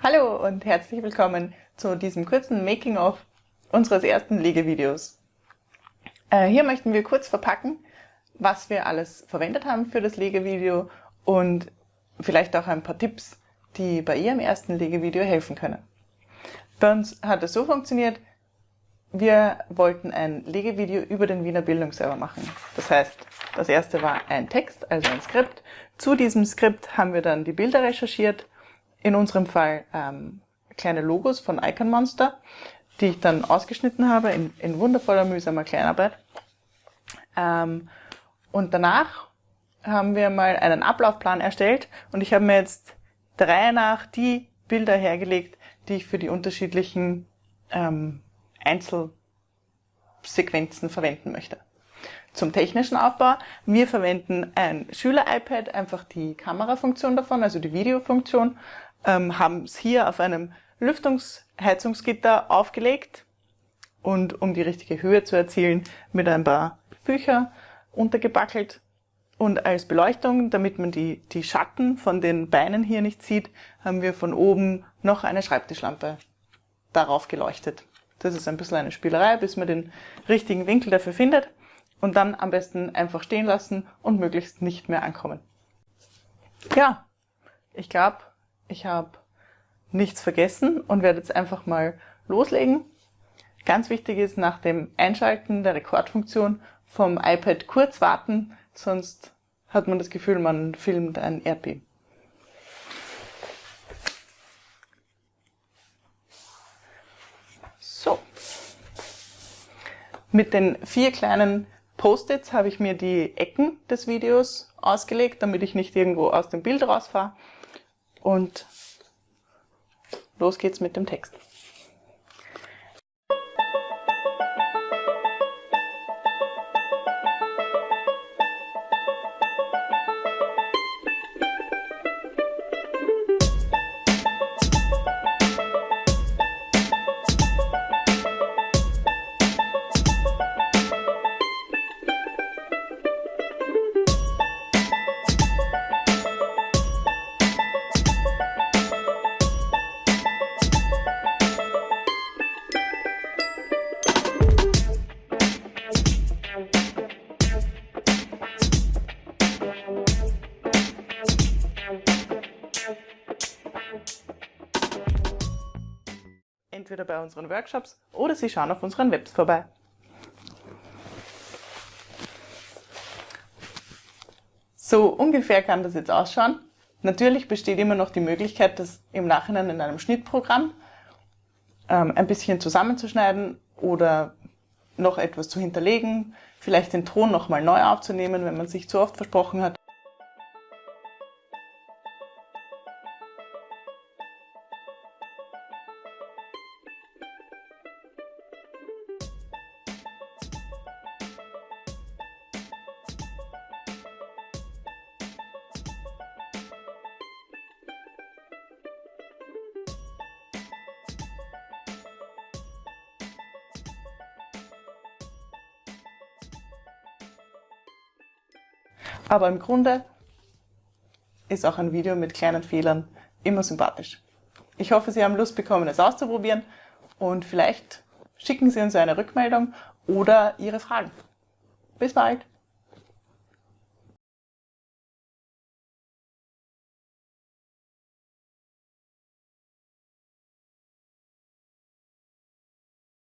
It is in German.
Hallo und herzlich willkommen zu diesem kurzen Making-of unseres ersten Legevideos. Äh, hier möchten wir kurz verpacken, was wir alles verwendet haben für das Legevideo und vielleicht auch ein paar Tipps, die bei Ihrem ersten Legevideo helfen können. Bei uns hat es so funktioniert, wir wollten ein Legevideo über den Wiener Bildungsserver machen. Das heißt, das erste war ein Text, also ein Skript. Zu diesem Skript haben wir dann die Bilder recherchiert in unserem Fall ähm, kleine Logos von Icon Monster, die ich dann ausgeschnitten habe in, in wundervoller, mühsamer Kleinarbeit. Ähm, und danach haben wir mal einen Ablaufplan erstellt und ich habe mir jetzt drei nach die Bilder hergelegt, die ich für die unterschiedlichen ähm, Einzelsequenzen verwenden möchte. Zum technischen Aufbau. Wir verwenden ein Schüler-iPad, einfach die Kamerafunktion davon, also die Videofunktion, ähm, haben es hier auf einem Lüftungsheizungsgitter aufgelegt und um die richtige Höhe zu erzielen, mit ein paar Bücher untergebackelt. Und als Beleuchtung, damit man die, die Schatten von den Beinen hier nicht sieht, haben wir von oben noch eine Schreibtischlampe darauf geleuchtet. Das ist ein bisschen eine Spielerei, bis man den richtigen Winkel dafür findet und dann am besten einfach stehen lassen und möglichst nicht mehr ankommen. Ja, ich glaube, ich habe nichts vergessen und werde jetzt einfach mal loslegen. Ganz wichtig ist nach dem Einschalten der Rekordfunktion vom iPad kurz warten, sonst hat man das Gefühl, man filmt ein Erdbeben. So. Mit den vier kleinen Post-its habe ich mir die Ecken des Videos ausgelegt, damit ich nicht irgendwo aus dem Bild rausfahre. Und los geht's mit dem Text. Entweder bei unseren Workshops oder Sie schauen auf unseren Webs vorbei. So ungefähr kann das jetzt ausschauen. Natürlich besteht immer noch die Möglichkeit, das im Nachhinein in einem Schnittprogramm ähm, ein bisschen zusammenzuschneiden oder noch etwas zu hinterlegen, vielleicht den Ton nochmal neu aufzunehmen, wenn man sich zu oft versprochen hat. Aber im Grunde ist auch ein Video mit kleinen Fehlern immer sympathisch. Ich hoffe, Sie haben Lust bekommen, es auszuprobieren und vielleicht schicken Sie uns eine Rückmeldung oder Ihre Fragen. Bis bald!